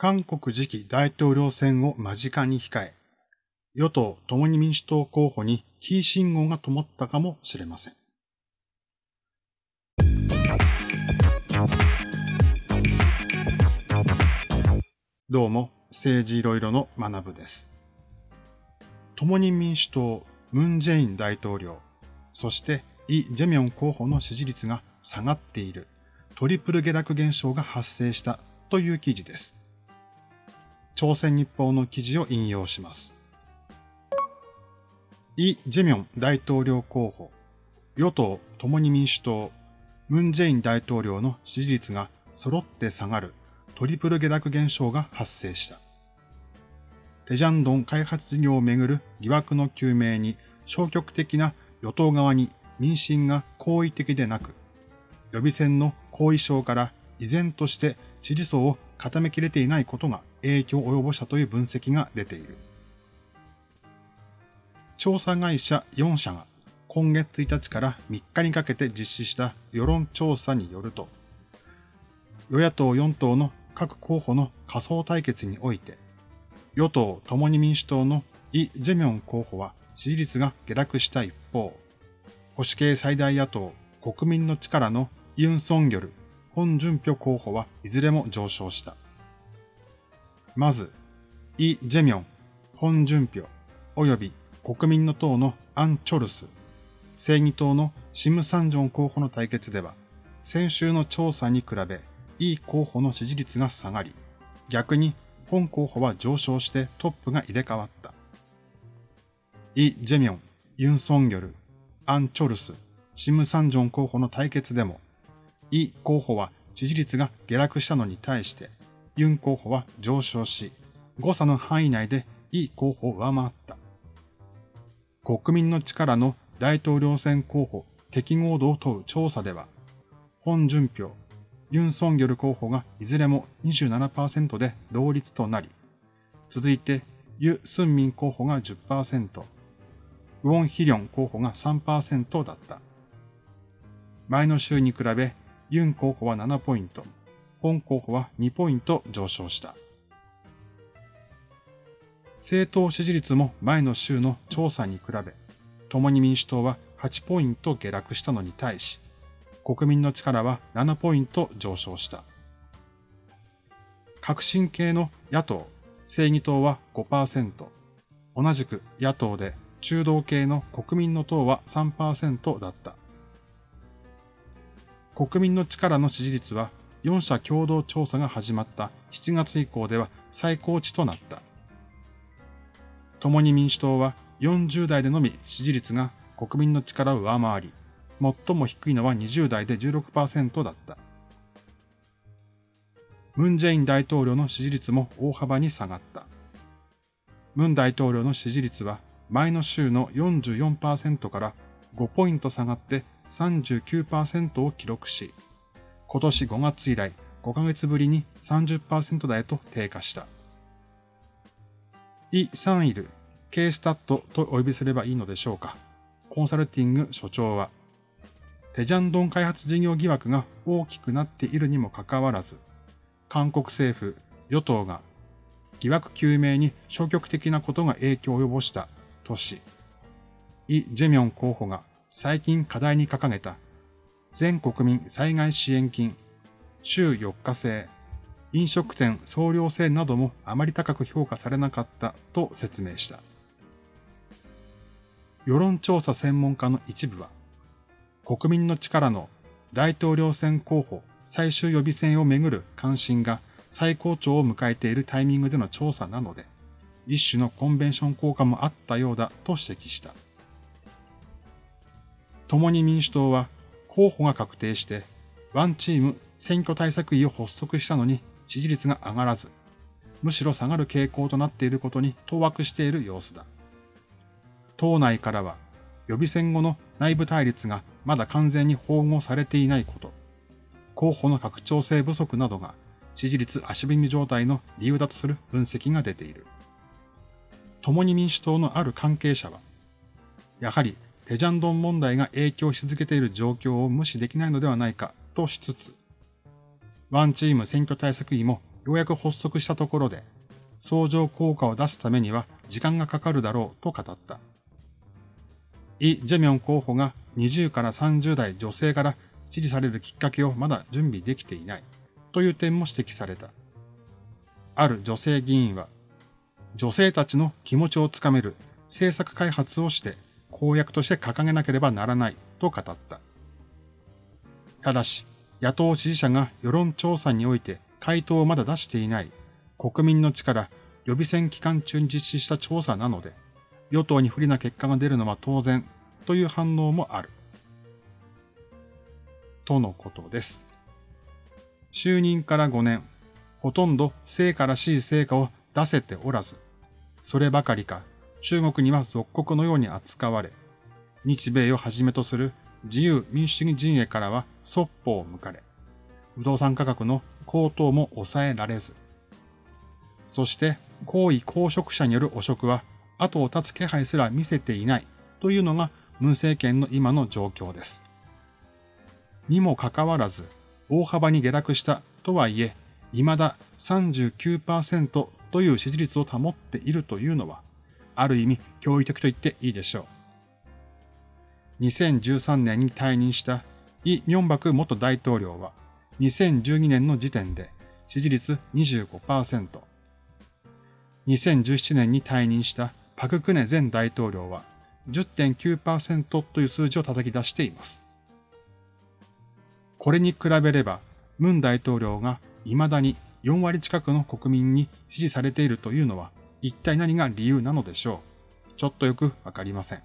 韓国次期大統領選を間近に控え、与党共に民主党候補にキー信号が灯ったかもしれません。どうも、政治いろいろの学部です。共に民主党、ムン・ジェイン大統領、そしてイ・ジェミョン候補の支持率が下がっているトリプル下落現象が発生したという記事です。朝鮮日報の記事を引用します。イ・ジェミョン大統領候補、与党共に民主党、ムン・ジェイン大統領の支持率が揃って下がるトリプル下落現象が発生した。テジャンドン開発事業をめぐる疑惑の究明に消極的な与党側に民進が好意的でなく、予備選の後遺症から依然として支持層を固めきれていないことが影響を及ぼしたという分析が出ている。調査会社4社が今月1日から3日にかけて実施した世論調査によると、与野党4党の各候補の仮想対決において、与党共に民主党のイ・ジェミョン候補は支持率が下落した一方、保守系最大野党国民の力のユン・ソンギョル、ホン・ジュンピョ候補はいずれも上昇した。まず、イ・ジェミョン、ホン・ジュンピョ、及び国民の党のアン・チョルス、正義党のシム・サンジョン候補の対決では、先週の調査に比べ、イ候補の支持率が下がり、逆に本候補は上昇してトップが入れ替わった。イ・ジェミョン、ユン・ソンギョル、アン・チョルス、シム・サンジョン候補の対決でも、イ候補は支持率が下落したのに対して、ユン候補は上昇し、誤差の範囲内でイ候補を上回った。国民の力の大統領選候補適合度を問う調査では、本順票、ユン・ソンギョル候補がいずれも27%で同率となり、続いてユ・スンミン候補が10%、ウォン・ヒリョン候補が3%だった。前の週に比べユン候補は7ポイント、ポン候補は2ポイント上昇した。政党支持率も前の週の調査に比べ、共に民主党は8ポイント下落したのに対し、国民の力は7ポイント上昇した。革新系の野党、正義党は5%、同じく野党で中道系の国民の党は3%だった。国民の力の支持率は4社共同調査が始まった7月以降では最高値となった。共に民主党は40代でのみ支持率が国民の力を上回り、最も低いのは20代で16%だった。ムン・ジェイン大統領の支持率も大幅に下がった。ムン大統領の支持率は前の週の44%から5ポイント下がって39%を記録し、今年5月以来5ヶ月ぶりに30%台と低下した。イ・サンイル、K スタットとお呼びすればいいのでしょうか。コンサルティング所長は、テジャンドン開発事業疑惑が大きくなっているにもかかわらず、韓国政府、与党が疑惑究明に消極的なことが影響を及ぼしたとし、イ・ジェミョン候補が最近課題に掲げた全国民災害支援金、週4日制、飲食店総量制などもあまり高く評価されなかったと説明した。世論調査専門家の一部は、国民の力の大統領選候補最終予備選をめぐる関心が最高潮を迎えているタイミングでの調査なので、一種のコンベンション効果もあったようだと指摘した。共に民主党は候補が確定してワンチーム選挙対策委を発足したのに支持率が上がらず、むしろ下がる傾向となっていることに当惑している様子だ。党内からは予備選後の内部対立がまだ完全に包合されていないこと、候補の拡張性不足などが支持率足踏み状態の理由だとする分析が出ている。共に民主党のある関係者は、やはりテジャンドン問題が影響し続けている状況を無視できないのではないかとしつつ、ワンチーム選挙対策委もようやく発足したところで、相乗効果を出すためには時間がかかるだろうと語った。イ・ジェミョン候補が20から30代女性から支持されるきっかけをまだ準備できていないという点も指摘された。ある女性議員は、女性たちの気持ちをつかめる政策開発をして公約として掲げなければならないと語った。ただし、野党支持者が世論調査において回答をまだ出していない国民の力予備選期間中に実施した調査なので、与党に不利な結果が出るのは当然という反応もある。とのことです。就任から5年、ほとんど成果らしい成果を出せておらず、そればかりか中国には属国のように扱われ、日米をはじめとする自由民主主義陣営からはそっぽを向かれ、不動産価格の高騰も抑えられず、そして高位公職者による汚職は後を絶つ気配すら見せていないというのが文政権の今の状況です。にもかかわらず、大幅に下落したとはいえ、未だ39%という支持率を保っているというのは、ある意味驚異的と言っていいでしょう。2013年に退任したイ・ミョンバク元大統領は、2012年の時点で支持率25%、2017年に退任したパククネ前大統領は10.9%という数字を叩き出しています。これに比べれば、ムン大統領が未だに4割近くの国民に支持されているというのは一体何が理由なのでしょう？ちょっとよくわかりません。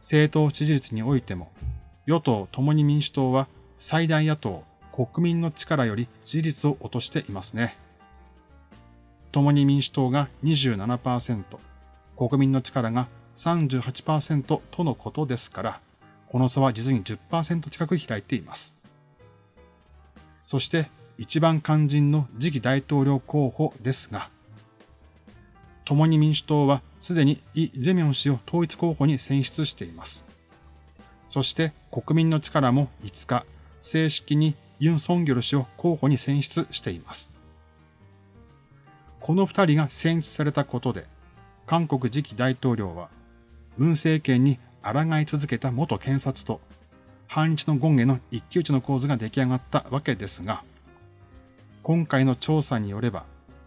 政党支持率においても、与党共に民主党は最大野党国民の力より支持率を落としていますね。共に民主党が27%、国民の力が38%とのことですから、この差は実に10%近く開いています。そして一番肝心の次期大統領候補ですが、共に民主党はすでにイ・ジェミョン氏を統一候補に選出しています。そして国民の力も5日、正式にユン・ソンギョル氏を候補に選出しています。この二人が選出されたことで、韓国次期大統領は、文政権に抗い続けた元検察と、反日の権への一騎打ちの構図が出来上がったわけですが、今回の調査によれば、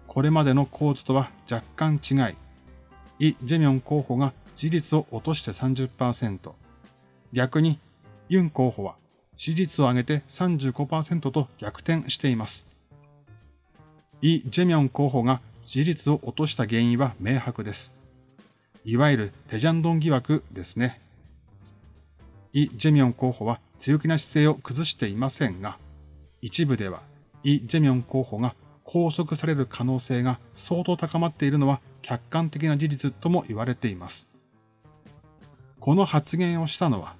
これまでの構図とは若干違い、イ・ジェミョン候補が支持率を落として30%、逆にユン候補は支持率を上げて35%と逆転しています。イ・ジェミョン候補が支持率を落とした原因は明白です。いわゆるテジャンドン疑惑ですね。イ・ジェミョン候補は強気な姿勢を崩していませんが、一部ではイ・ジェミョン候補が拘束される可能性が相当高まっているのは客観的な事実とも言われています。この発言をしたのは、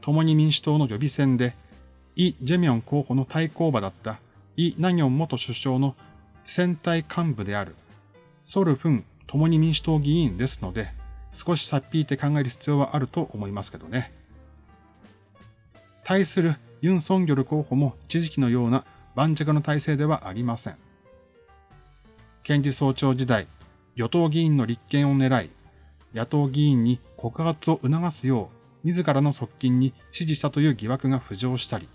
共に民主党の予備選で、イ・ジェミョン候補の対抗馬だったイ・ナギョン元首相の選対幹部であるソルフン共に民主党議員ですので、少しさっぴいて考える必要はあると思いますけどね。対するユン・ソンギョル候補も一時期のような盤石の体制ではありません。検事総長時代、与党議員の立憲を狙い、野党議員に告発を促すよう、自らの側近に指示したという疑惑が浮上したり、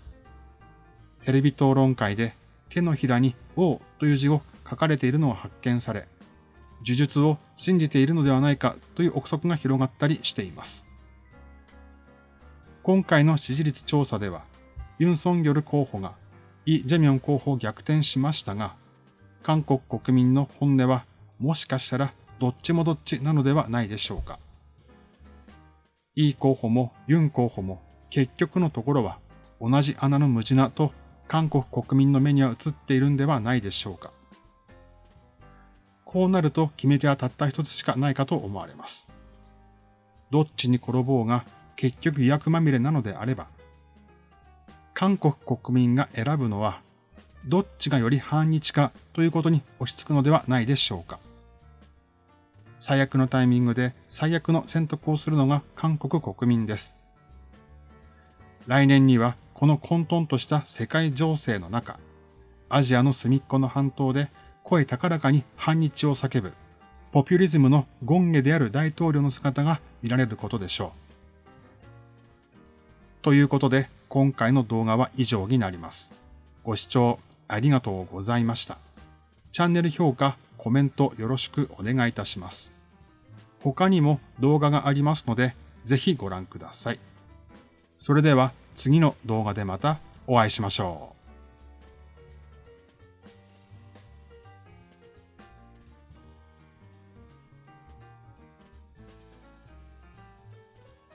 テレビ討論会で手のひらに王という字を書かれているのを発見され、呪術を信じているのではないかという憶測が広がったりしています。今回の支持率調査では、ユン・ソンギョル候補がイ・ジェミョン候補を逆転しましたが、韓国国民の本音はもしかしたらどっちもどっちなのではないでしょうか。イ候補もユン候補も結局のところは同じ穴の無地なと韓国国民の目には映っているんではないでしょうか。こうなると決め手はたった一つしかないかと思われます。どっちに転ぼうが結局疑惑まみれなのであれば、韓国国民が選ぶのは、どっちがより反日かということに落ち着くのではないでしょうか。最悪のタイミングで最悪の選択をするのが韓国国民です。来年にはこの混沌とした世界情勢の中、アジアの隅っこの半島で声高らかに反日を叫ぶ、ポピュリズムの権下である大統領の姿が見られることでしょう。ということで、今回の動画は以上になります。ご視聴ありがとうございました。チャンネル評価、コメントよろしくお願いいたします。他にも動画がありますので、ぜひご覧ください。それでは次の動画でまたお会いしましょう。